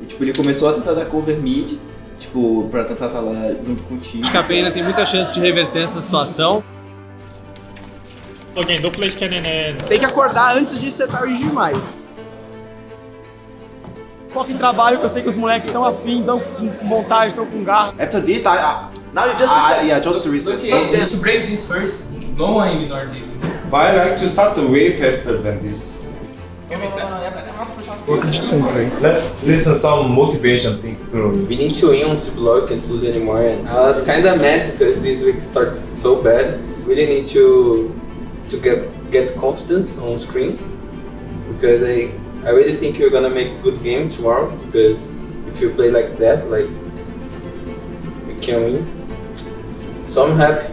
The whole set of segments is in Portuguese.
E, tipo, ele começou a tentar dar cover mid, tipo, pra tentar estar lá junto contigo. Acho que a Pena tem muita chance de reverter essa situação. Ok, do flash cannon and... Tem que acordar antes de ser tarde demais. Foca em trabalho, que eu sei que os moleques estão afim, estão com vontade, estão com garra. After this, I, I now you just reset. yeah, just to reset. Okay, to break this first, no one ignore this. But I like to start way faster than this. Let listen some motivation things through. We need to win on block can't lose anymore and uh, I was kinda mad because this week started so bad. We really need to to get get confidence on screens because I I really think you're gonna make a good game tomorrow because if you play like that like you can win. So I'm happy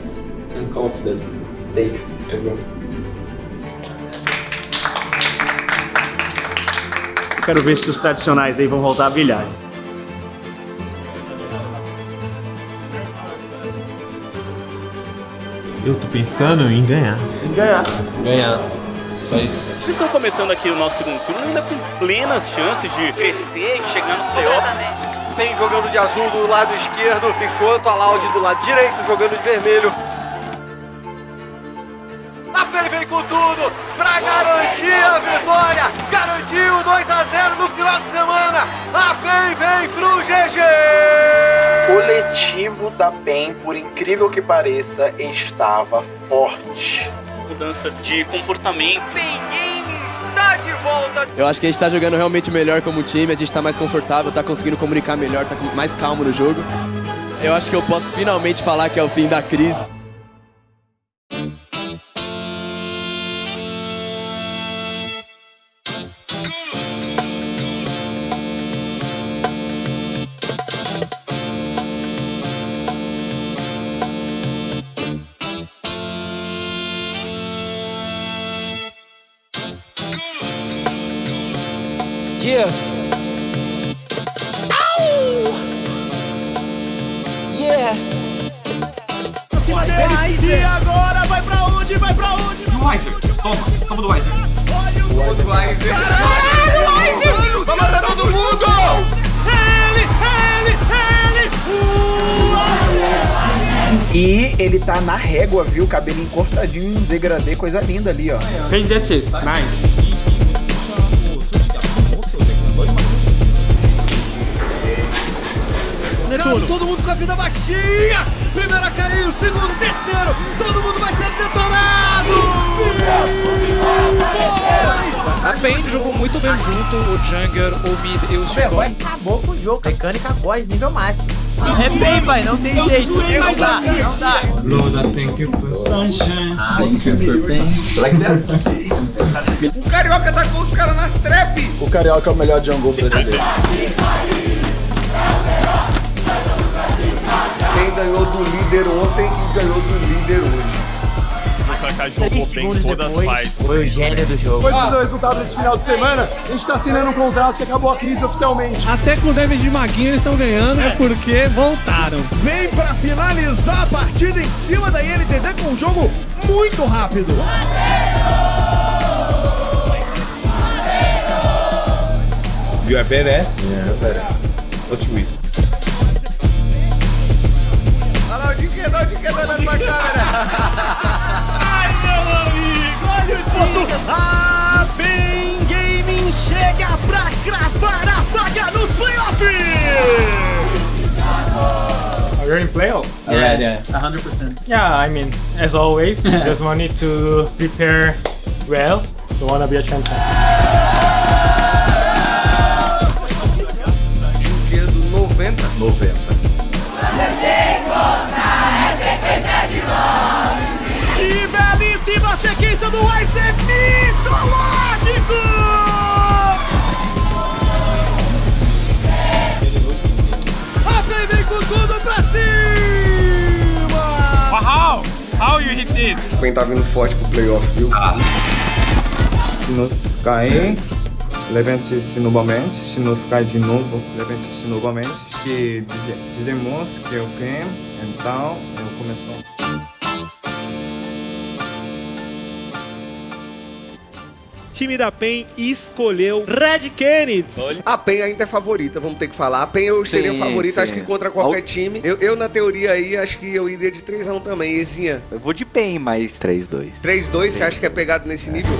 and confident. Thank you everyone. Quero ver se os tradicionais aí vão voltar a brilhar. Eu tô pensando em ganhar. Ganhar. Ganhar. Só isso. Vocês estão começando aqui o nosso segundo turno ainda com plenas chances de crescer e chegar nos playoffs. Tem jogando de azul do lado esquerdo, enquanto a Loud do lado direito jogando de vermelho. A PEN vem com tudo pra garantir a vitória. Garantiu 2 a 0 no final de semana. A PEN vem pro GG. coletivo da PEN, por incrível que pareça, estava forte. Mudança de comportamento. PEN Game está de volta. Eu acho que a gente tá jogando realmente melhor como time, a gente tá mais confortável, tá conseguindo comunicar melhor, tá com- mais calmo no jogo. Eu acho que eu posso finalmente falar que é o fim da crise. Yeah. Au! Yeah. Pra cima deles. E agora vai pra onde? Vai pra onde? Do Weiser. Toma, toma do Weiser. Olha o do Weiser. Caralho, Weiser! Vai matar todo mundo! Ele, ele, ele! E ele tá na régua, viu? Cabelinho cortadinho, um degradê, coisa linda ali, ó. Jetties, nice. Todo mundo com a vida baixinha! Primeiro a cair, o segundo, terceiro! Todo mundo vai ser detonado! A PEN jogou muito bem junto, o Jungler, o Mid e o Suicon. Acabou com o jogo. Mecânica voz nível máximo. É bem, pai, não tem jeito. Não dá, não dá. Loda, thank you for sunshine. Thank you for pain. That? O Carioca tá com os caras nas trap. O Carioca é o melhor jungle brasileiro. Ganhou do líder ontem e ganhou do líder hoje. Três segundos depois, foi o gênio do jogo. Depois do resultado desse final de semana, a gente tá assinando um contrato que acabou a crise oficialmente. Até com o de maguinho eles estão ganhando, é porque voltaram. Vem pra finalizar a partida em cima da INTZ com um jogo muito rápido. You are badass? Yeah, badass. What you eat? Nos playoffs. Are you in playoff? Yeah, yeah. 100%. Yeah, I mean, as always, just want need to prepare well to wanna be a champion. Dinquedo 90. 90. Que belíssima sequência do Ice é how you hit it? Quem tá vindo forte pro playoff, viu? Se nos cair, levante-se novamente. Se nos cair de novo, levante-se novamente. Se dize- dizemos que eu ganho, então eu começo. Time da PEN escolheu Red Kennedy. A PEN ainda é favorita, vamos ter que falar. A PEN eu seria o Sim, favorito, sim. acho que contra qualquer time. Eu, eu, na teoria aí, acho que eu iria de 3x1 também. Ezinha, Eu vou de PEN, mas 3-2. 3-2, você acha que é pegado nesse nível?